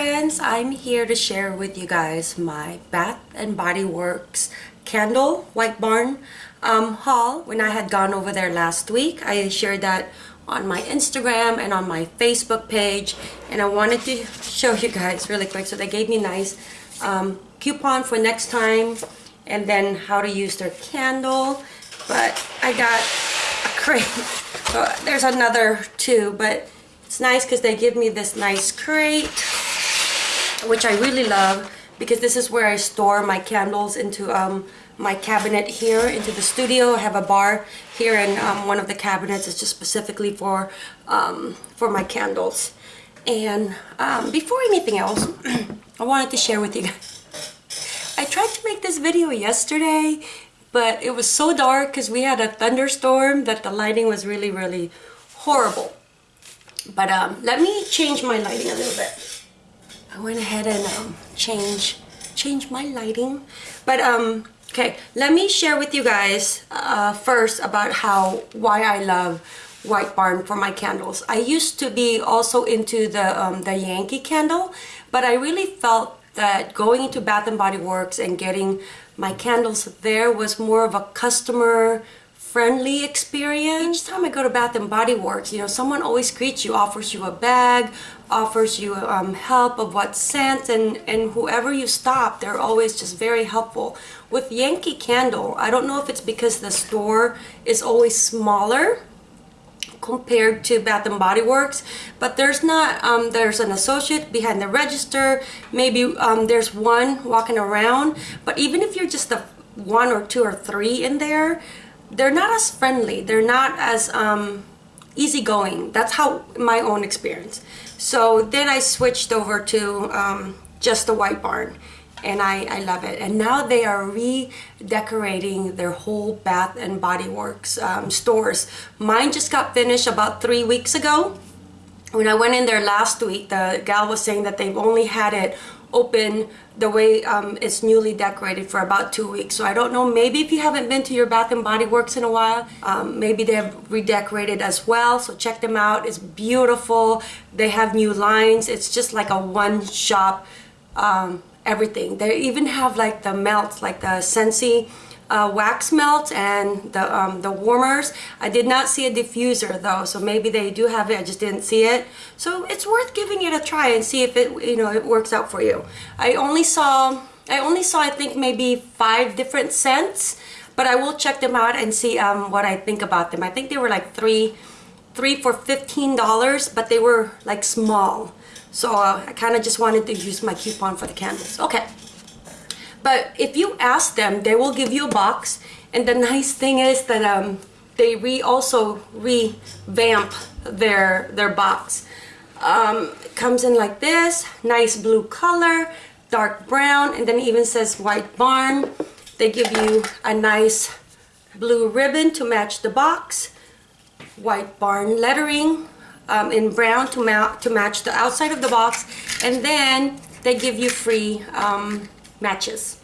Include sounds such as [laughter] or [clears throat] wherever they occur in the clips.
friends I'm here to share with you guys my Bath and Body Works candle White Barn um, haul. When I had gone over there last week I shared that on my Instagram and on my Facebook page and I wanted to show you guys really quick. So they gave me nice um, coupon for next time and then how to use their candle. But I got a [laughs] crate. So there's another two but it's nice because they give me this nice crate, which I really love because this is where I store my candles into um, my cabinet here into the studio. I have a bar here and um, one of the cabinets is just specifically for, um, for my candles. And um, before anything else, [clears throat] I wanted to share with you guys. I tried to make this video yesterday, but it was so dark because we had a thunderstorm that the lighting was really, really horrible. But um, let me change my lighting a little bit. I went ahead and um, change change my lighting. But um, okay, let me share with you guys uh, first about how why I love White Barn for my candles. I used to be also into the um, the Yankee candle, but I really felt that going into Bath and Body Works and getting my candles there was more of a customer friendly experience. Each time I go to Bath and Body Works, you know, someone always greets you, offers you a bag, offers you um, help of what scent, and, and whoever you stop, they're always just very helpful. With Yankee Candle, I don't know if it's because the store is always smaller compared to Bath and Body Works but there's not um, there's an associate behind the register maybe um, there's one walking around but even if you're just the one or two or three in there they're not as friendly. They're not as um, easygoing. That's how my own experience. So then I switched over to um, just the white barn and I, I love it. And now they are redecorating their whole bath and body works um, stores. Mine just got finished about three weeks ago. When I went in there last week the gal was saying that they've only had it open the way um, it's newly decorated for about two weeks. So I don't know, maybe if you haven't been to your Bath and Body Works in a while, um, maybe they have redecorated as well. So check them out. It's beautiful. They have new lines. It's just like a one shop um, everything. They even have like the melts, like the Scentsy uh, wax melt and the, um, the warmers. I did not see a diffuser though, so maybe they do have it, I just didn't see it. So it's worth giving it a try and see if it, you know, it works out for you. I only saw, I only saw I think maybe five different scents, but I will check them out and see um, what I think about them. I think they were like three, three for $15, but they were like small. So uh, I kind of just wanted to use my coupon for the candles. Okay. But if you ask them, they will give you a box. And the nice thing is that um, they re also revamp their their box. Um, comes in like this, nice blue color, dark brown, and then even says white barn. They give you a nice blue ribbon to match the box, white barn lettering um, in brown to, ma to match the outside of the box, and then they give you free um, matches.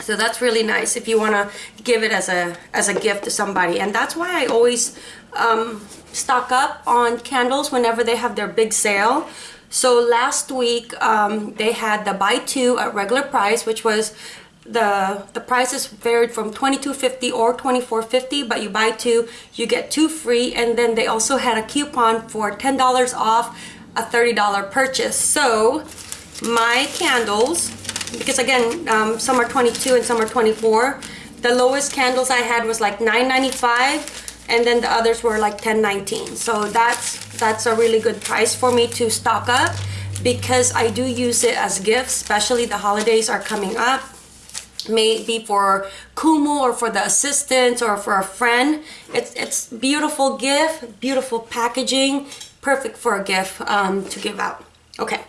So that's really nice if you want to give it as a as a gift to somebody. And that's why I always um, stock up on candles whenever they have their big sale. So last week um, they had the buy two at regular price which was the the prices varied from 22.50 or 24.50 but you buy two you get two free and then they also had a coupon for $10 off a $30 purchase. So my candles because again um, some are 22 and some are 24 the lowest candles I had was like 9.95 and then the others were like 10.19 so that's that's a really good price for me to stock up because I do use it as gifts especially the holidays are coming up. Maybe for Kumu or for the assistant or for a friend. It's it's beautiful gift beautiful packaging perfect for a gift um, to give out. Okay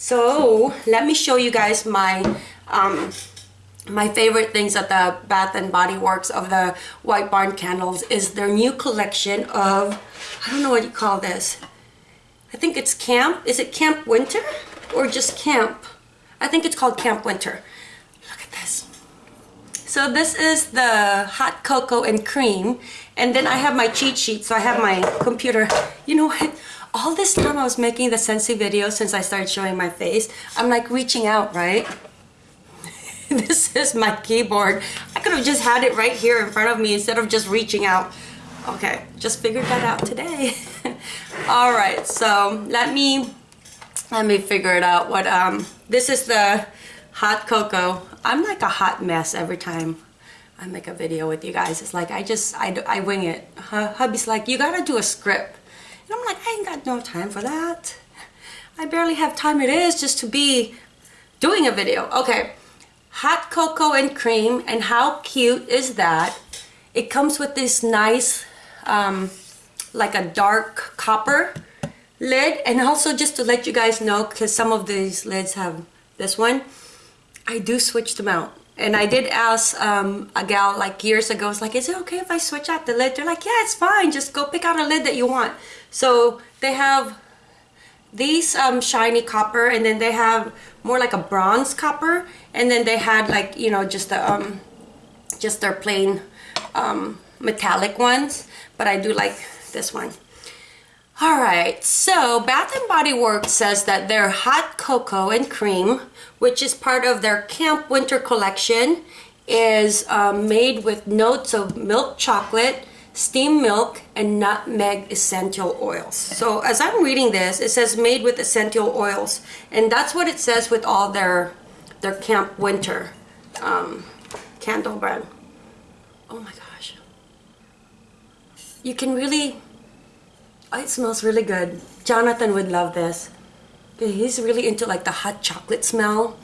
so let me show you guys my um, my favorite things at the Bath and Body Works of the White Barn candles is their new collection of, I don't know what you call this. I think it's Camp. Is it Camp Winter or just Camp? I think it's called Camp Winter. Look at this. So this is the hot cocoa and cream. And then I have my cheat sheet. So I have my computer. You know what? All this time I was making the Scentsy video since I started showing my face, I'm like reaching out, right? [laughs] this is my keyboard. I could have just had it right here in front of me instead of just reaching out. Okay, just figured that out today. [laughs] all right, so let me let me figure it out. What um, this is the hot cocoa. I'm like a hot mess every time I make a video with you guys. It's like I just I I wing it. Hubby's like, you gotta do a script, and I'm like, I ain't got no time for that. I barely have time. It is just to be doing a video. Okay, hot cocoa and cream, and how cute is that? It comes with this nice um, like a dark copper lid and also just to let you guys know because some of these lids have this one I do switch them out and I did ask um, a gal like years ago it's like is it okay if I switch out the lid? They're like yeah it's fine. Just go pick out a lid that you want. So they have these um, shiny copper and then they have more like a bronze copper and then they had like you know just the um, just their plain um, metallic ones. But I do like this one. All right, so Bath & Body Works says that their hot cocoa and cream, which is part of their Camp Winter collection, is um, made with notes of milk chocolate, steamed milk, and nutmeg essential oils. So as I'm reading this, it says made with essential oils, and that's what it says with all their their Camp Winter um, candle brand. Oh my gosh you can really oh, it smells really good Jonathan would love this he's really into like the hot chocolate smell.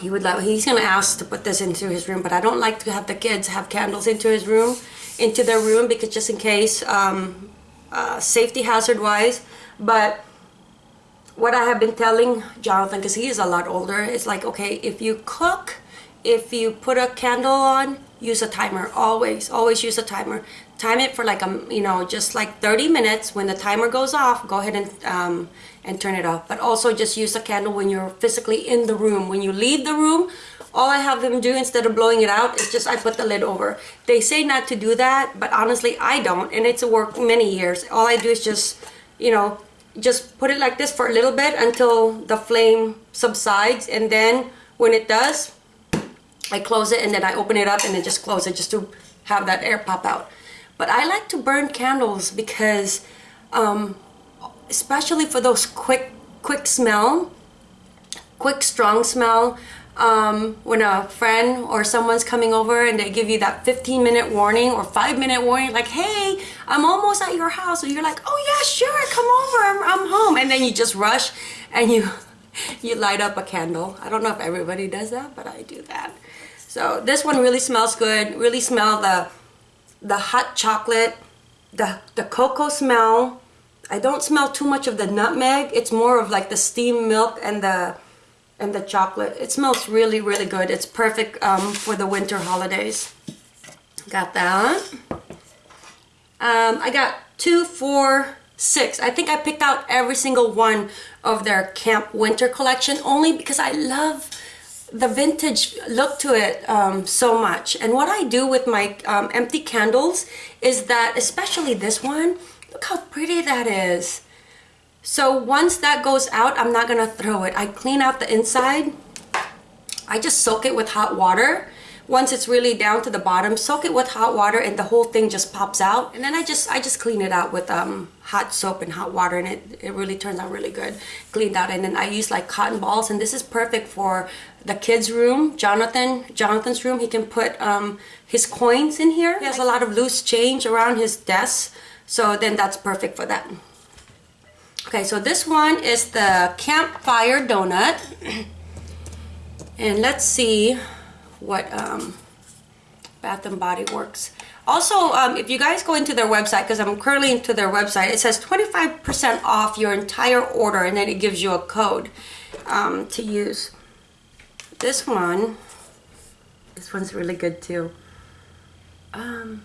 He would love he's gonna ask to put this into his room but I don't like to have the kids have candles into his room into their room because just in case um, uh, safety hazard wise. But what I have been telling Jonathan because he is a lot older is like okay if you cook if you put a candle on use a timer. Always always use a timer time it for like a um, you know just like 30 minutes. When the timer goes off go ahead and um, and turn it off. But also just use a candle when you're physically in the room. When you leave the room all I have them do instead of blowing it out is just I put the lid over. They say not to do that but honestly I don't and it's a work many years. All I do is just you know just put it like this for a little bit until the flame subsides. And then when it does I close it and then I open it up and then just close it just to have that air pop out but I like to burn candles because, um, especially for those quick, quick smell, quick strong smell, um, when a friend or someone's coming over and they give you that 15 minute warning or five minute warning like hey I'm almost at your house and you're like oh yeah sure come over I'm, I'm home. And then you just rush and you [laughs] you light up a candle. I don't know if everybody does that but I do that. So this one really smells good really smell the the hot chocolate, the, the cocoa smell. I don't smell too much of the nutmeg. It's more of like the steamed milk and the and the chocolate. It smells really, really good. It's perfect um, for the winter holidays. Got that. Um, I got two, four, six. I think I picked out every single one of their Camp Winter collection only because I love the vintage look to it um, so much. And what I do with my um, empty candles is that, especially this one, look how pretty that is. So once that goes out, I'm not gonna throw it. I clean out the inside. I just soak it with hot water once it's really down to the bottom soak it with hot water and the whole thing just pops out. And then I just I just clean it out with um, hot soap and hot water and it, it really turns out really good. Cleaned out and then I use like cotton balls and this is perfect for the kids room Jonathan Jonathan's room. He can put um, his coins in here. He has a lot of loose change around his desk. So then that's perfect for that. Okay so this one is the campfire donut. [clears throat] And let's see what um, Bath and Body Works. Also, um, if you guys go into their website, because I'm currently into their website, it says 25% off your entire order, and then it gives you a code um, to use. This one, this one's really good too. Um,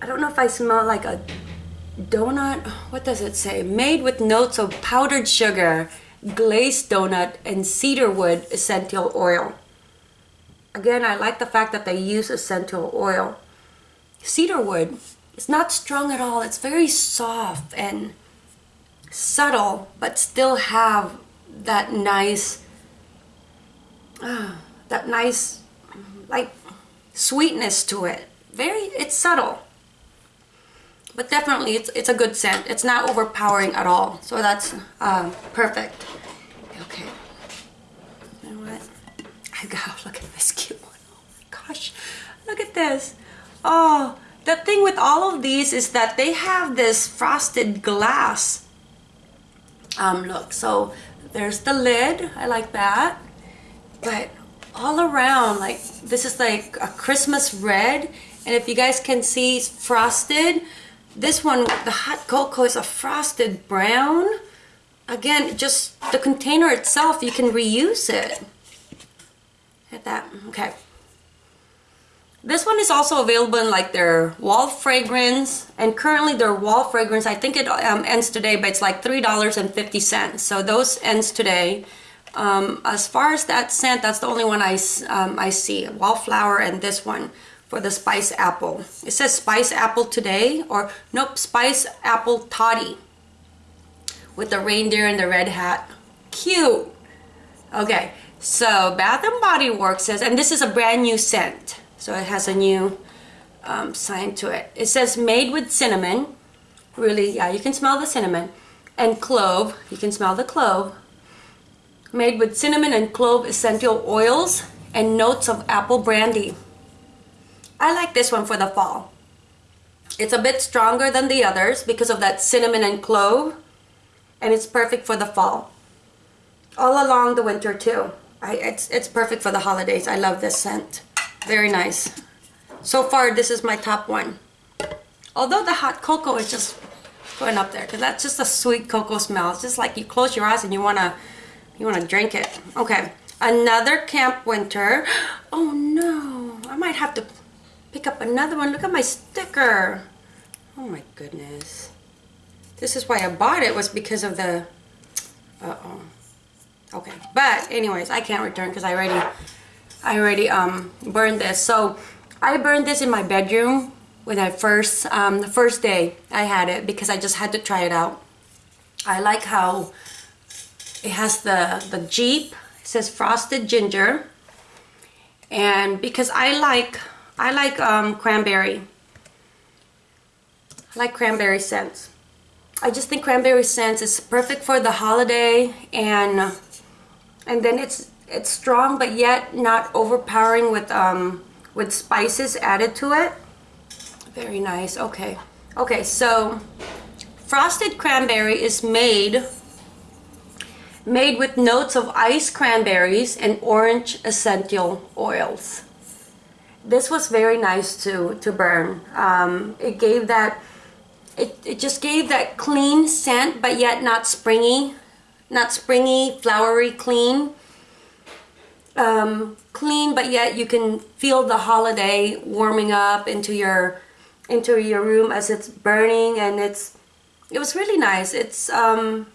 I don't know if I smell like a donut. What does it say? Made with notes of powdered sugar, glazed donut, and cedarwood essential oil. Again, I like the fact that they use essential oil. Cedar wood is not strong at all. It's very soft and subtle but still have that nice uh, that nice like sweetness to it. Very it's subtle but definitely it's it's a good scent. It's not overpowering at all. So that's uh, perfect. Okay [laughs] I got look at this cute one. Oh my gosh. Look at this. Oh the thing with all of these is that they have this frosted glass. Um, look so there's the lid. I like that. But all around like this is like a Christmas red. And if you guys can see it's frosted. This one the hot cocoa is a frosted brown. Again just the container itself you can reuse it at that? Okay. This one is also available in like their wall fragrance and currently their wall fragrance I think it um, ends today but it's like three dollars and fifty cents. So those ends today. Um, as far as that scent that's the only one I, um, I see. Wallflower and this one for the spice apple. It says spice apple today or nope spice apple toddy with the reindeer and the red hat. Cute. Okay so Bath and Body Works says and this is a brand new scent so it has a new um, sign to it. It says made with cinnamon. Really, yeah, you can smell the cinnamon. And clove, you can smell the clove. Made with cinnamon and clove essential oils and notes of apple brandy. I like this one for the fall. It's a bit stronger than the others because of that cinnamon and clove. And it's perfect for the fall. All along the winter too. I, it's, it's perfect for the holidays. I love this scent. Very nice. So far, this is my top one. Although the hot cocoa is just going up there because that's just a sweet cocoa smell. It's just like you close your eyes and you wanna you wanna drink it. Okay, another Camp Winter. [gasps] Oh no, I might have to pick up another one. Look at my sticker. Oh my goodness. This is why I bought it was because of the. Uh oh. Okay, but anyways, I can't return because I already I already um, burned this. So I burned this in my bedroom when I first, um, the first day I had it because I just had to try it out. I like how it has the, the Jeep, it says frosted ginger. And because I like, I like um, cranberry. I like cranberry scents. I just think cranberry scents is perfect for the holiday and and then it's it's strong but yet not overpowering with um with spices added to it. Very nice. Okay. Okay so frosted cranberry is made made with notes of iced cranberries and orange essential oils. This was very nice to to burn. Um, it gave that it, it just gave that clean scent but yet not springy not springy flowery clean um, clean, but yet you can feel the holiday warming up into your into your room as it's burning, and it's it was really nice. It's um,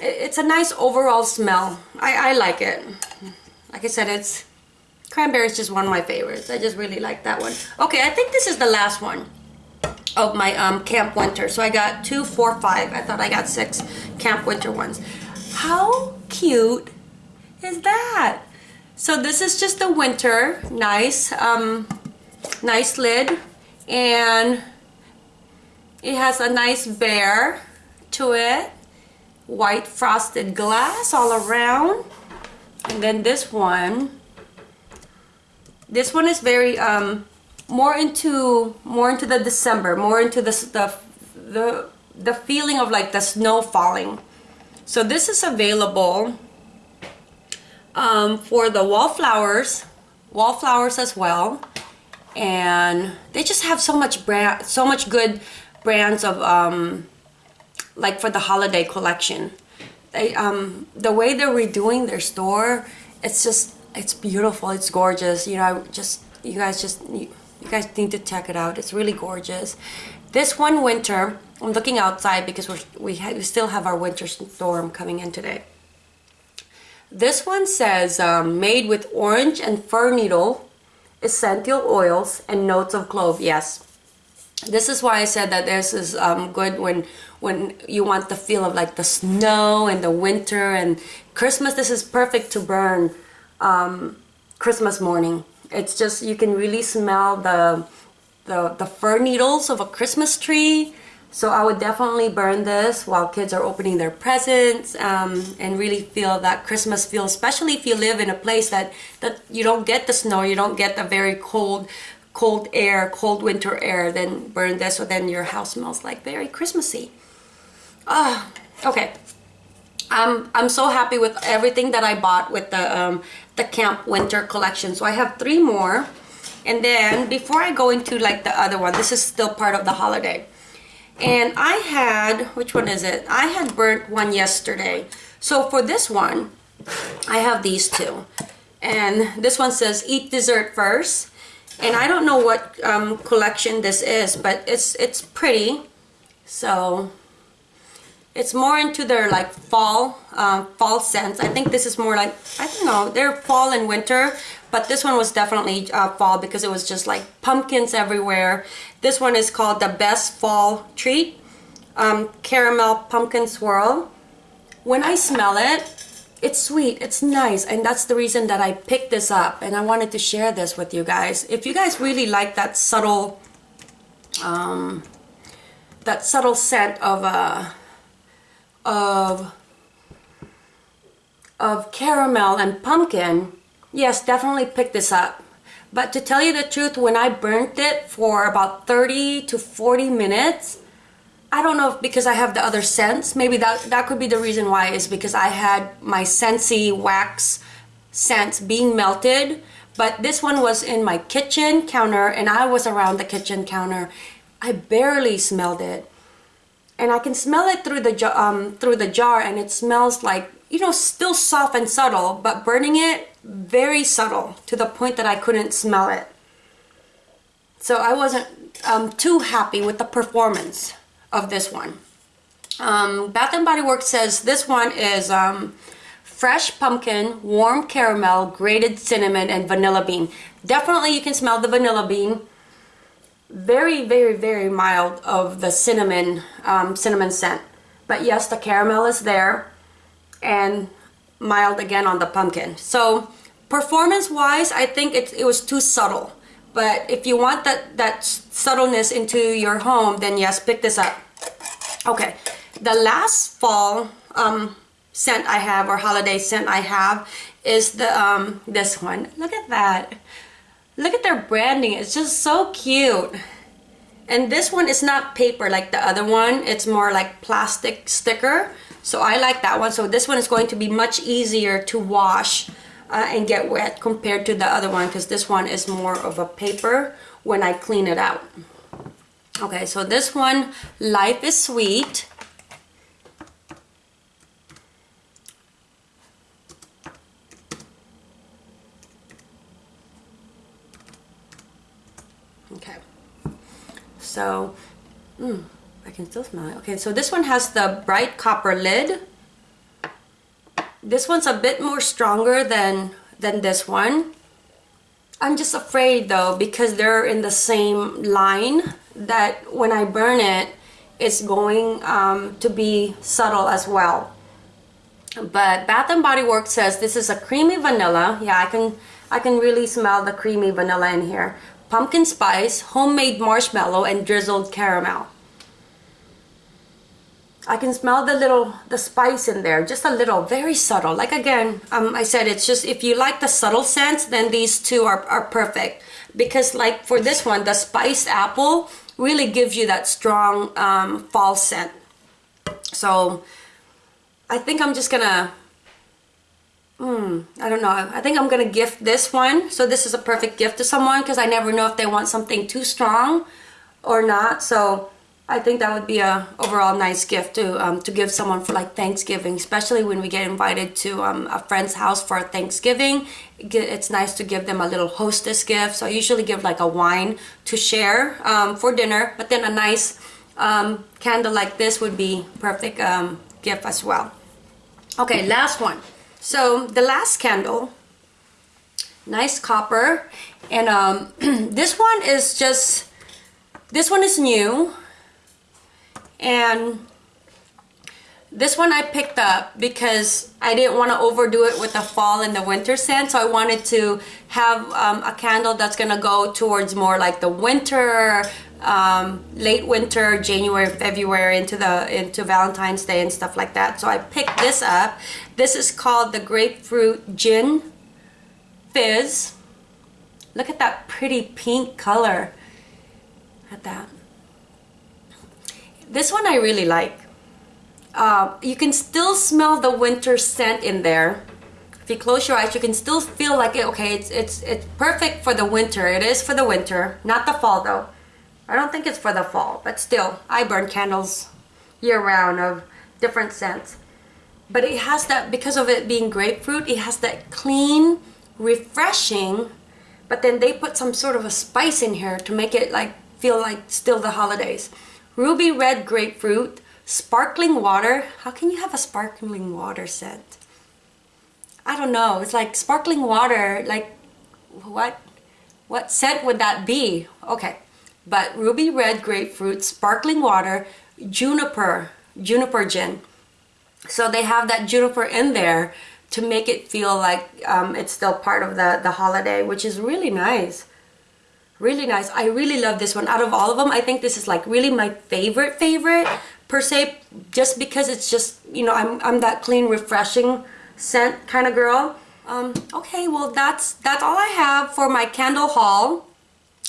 it, it's a nice overall smell. I, I like it. Like I said, it's cranberry is just one of my favorites. I just really like that one. Okay, I think this is the last one of my um, Camp Winter. So I got two, four, five. I thought I got six Camp Winter ones. How cute is that? So this is just the winter, nice, um, nice lid, and it has a nice bear to it, white frosted glass all around, and then this one, this one is very um, more into more into the December, more into the the the the feeling of like the snow falling. So this is available um, for the wallflowers, wallflowers as well. And they just have so much brand, so much good brands of um, like for the holiday collection. They, um, the way they're redoing their store, it's just, it's beautiful. It's gorgeous. You know, just, you guys just, you, you guys need to check it out. It's really gorgeous. This one winter, I'm looking outside because we're, we, we still have our winter storm coming in today. This one says um, made with orange and fir needle, essential oils, and notes of clove. Yes, this is why I said that this is um, good when when you want the feel of like the snow and the winter and Christmas. This is perfect to burn um, Christmas morning. It's just you can really smell the the the fir needles of a Christmas tree. So I would definitely burn this while kids are opening their presents um, and really feel that Christmas feel, especially if you live in a place that, that you don't get the snow, you don't get the very cold cold air, cold winter air, then burn this, so then your house smells like very Christmassy. Ah, okay. I'm I'm so happy with everything that I bought with the um, the camp winter collection. So I have three more, and then before I go into like the other one, this is still part of the holiday. And I had which one is it? I had burnt one yesterday. So for this one, I have these two, and this one says eat dessert first and I don't know what um, collection this is but it's it's pretty so it's more into their like fall um, fall scents I think this is more like I don't know they're fall and winter but this one was definitely uh, fall because it was just like pumpkins everywhere. This one is called the best fall treat um, caramel pumpkin swirl. When I smell it it's sweet it's nice and that's the reason that I picked this up and I wanted to share this with you guys. If you guys really like that subtle um, that subtle scent of uh, of of caramel and pumpkin yes definitely pick this up but to tell you the truth when I burnt it for about 30 to 40 minutes I don't know if because I have the other scents. Maybe that that could be the reason why is because I had my Scentsy wax scents being melted. But this one was in my kitchen counter and I was around the kitchen counter. I barely smelled it. And I can smell it through the um through the jar and it smells like, you know, still soft and subtle, but burning it very subtle to the point that I couldn't smell it. So I wasn't um, too happy with the performance of this one. Um, Bath & Body Works says this one is um, fresh pumpkin, warm caramel, grated cinnamon, and vanilla bean. Definitely you can smell the vanilla bean. Very, very, very mild of the cinnamon, um, cinnamon scent. But yes, the caramel is there and mild again on the pumpkin. So performance-wise, I think it, it was too subtle. But if you want that, that subtleness into your home, then yes, pick this up. Okay, the last fall um, scent I have or holiday scent I have is the um, this one. Look at that. Look at their branding. It's just so cute. And this one is not paper like the other one. It's more like plastic sticker. So I like that one. So this one is going to be much easier to wash uh, and get wet compared to the other one because this one is more of a paper when I clean it out. Okay, so this one, Life is Sweet. Okay, so, mm, I can still smell it. Okay, so this one has the bright copper lid. This one's a bit more stronger than, than this one. I'm just afraid though because they're in the same line that when I burn it, it's going um, to be subtle as well. But Bath and Body Works says this is a creamy vanilla. Yeah, I can I can really smell the creamy vanilla in here. Pumpkin spice, homemade marshmallow, and drizzled caramel. I can smell the little, the spice in there, just a little, very subtle. Like again, um, I said, it's just, if you like the subtle scents, then these two are, are perfect. Because like for this one, the spiced apple really gives you that strong um, fall scent. So I think I'm just gonna, hmm, I don't know. I think I'm gonna gift this one. So this is a perfect gift to someone because I never know if they want something too strong or not. So I think that would be a overall nice gift to um, to give someone for like Thanksgiving, especially when we get invited to um, a friend's house for Thanksgiving. It's nice to give them a little hostess gift. So I usually give like a wine to share um, for dinner, but then a nice um, candle like this would be perfect um, gift as well. Okay, last one. So the last candle, nice copper, and um, [clears throat] this one is just this one is new and this one I picked up because I didn't want to overdo it with the fall and the winter scent. So I wanted to have um, a candle that's going to go towards more like the winter, um, late winter, January, February into the into Valentine's Day and stuff like that. So I picked this up. This is called the Grapefruit Gin Fizz. Look at that pretty pink color. At that. This one I really like. Uh, you can still smell the winter scent in there. If you close your eyes, you can still feel like it. Okay, it's it's it's perfect for the winter. It is for the winter, not the fall though. I don't think it's for the fall, but still, I burn candles year round of different scents. But it has that because of it being grapefruit, it has that clean, refreshing. But then they put some sort of a spice in here to make it like feel like still the holidays. Ruby red grapefruit Sparkling water? How can you have a sparkling water scent? I don't know. It's like sparkling water, like what what scent would that be? Okay. But ruby red grapefruit, sparkling water, juniper, juniper gin. So they have that juniper in there to make it feel like um, it's still part of the, the holiday, which is really nice. Really nice. I really love this one. Out of all of them, I think this is like really my favorite favorite per se just because it's just you know I'm, I'm that clean refreshing scent kind of girl um, okay well that's that's all I have for my candle haul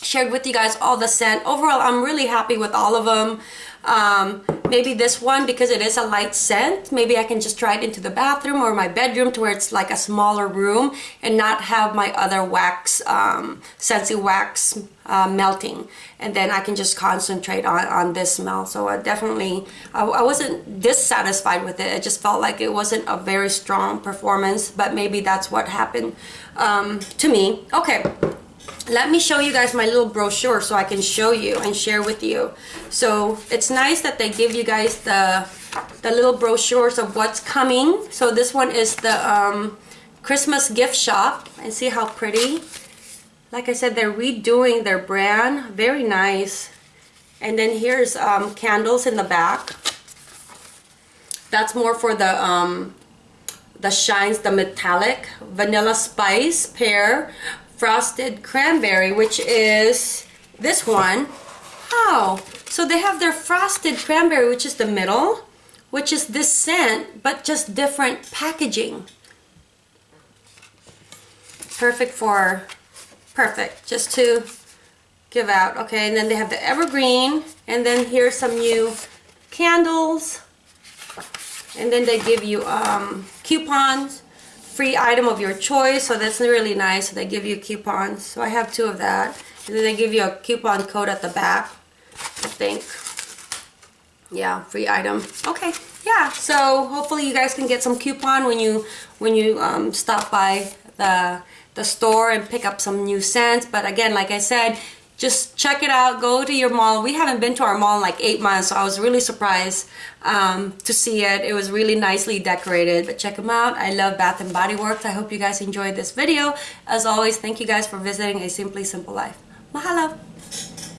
shared with you guys all the scent. Overall I'm really happy with all of them um, maybe this one because it is a light scent maybe I can just try it into the bathroom or my bedroom to where it's like a smaller room and not have my other wax um, Scentsy wax uh, melting. And then I can just concentrate on, on this smell. So I definitely I, I wasn't dissatisfied with it. It just felt like it wasn't a very strong performance but maybe that's what happened um, to me. Okay let me show you guys my little brochure so I can show you and share with you. So it's nice that they give you guys the, the little brochures of what's coming. So this one is the um, Christmas gift shop and see how pretty. Like I said, they're redoing their brand. Very nice. And then here's um, candles in the back. That's more for the um, the shines, the metallic vanilla spice pear frosted cranberry, which is this one. Oh, so they have their frosted cranberry, which is the middle, which is this scent, but just different packaging. Perfect for, perfect, just to give out. Okay, and then they have the evergreen, and then here's some new candles, and then they give you um, coupons free item of your choice so that's really nice. So they give you coupons so I have two of that. And then they give you a coupon code at the back I think. Yeah free item. Okay yeah so hopefully you guys can get some coupon when you when you um, stop by the the store and pick up some new scents. But again like I said just check it out. Go to your mall. We haven't been to our mall in like eight months so I was really surprised um, to see it. It was really nicely decorated but check them out. I love Bath and Body Works. I hope you guys enjoyed this video. As always thank you guys for visiting a simply simple life. Mahalo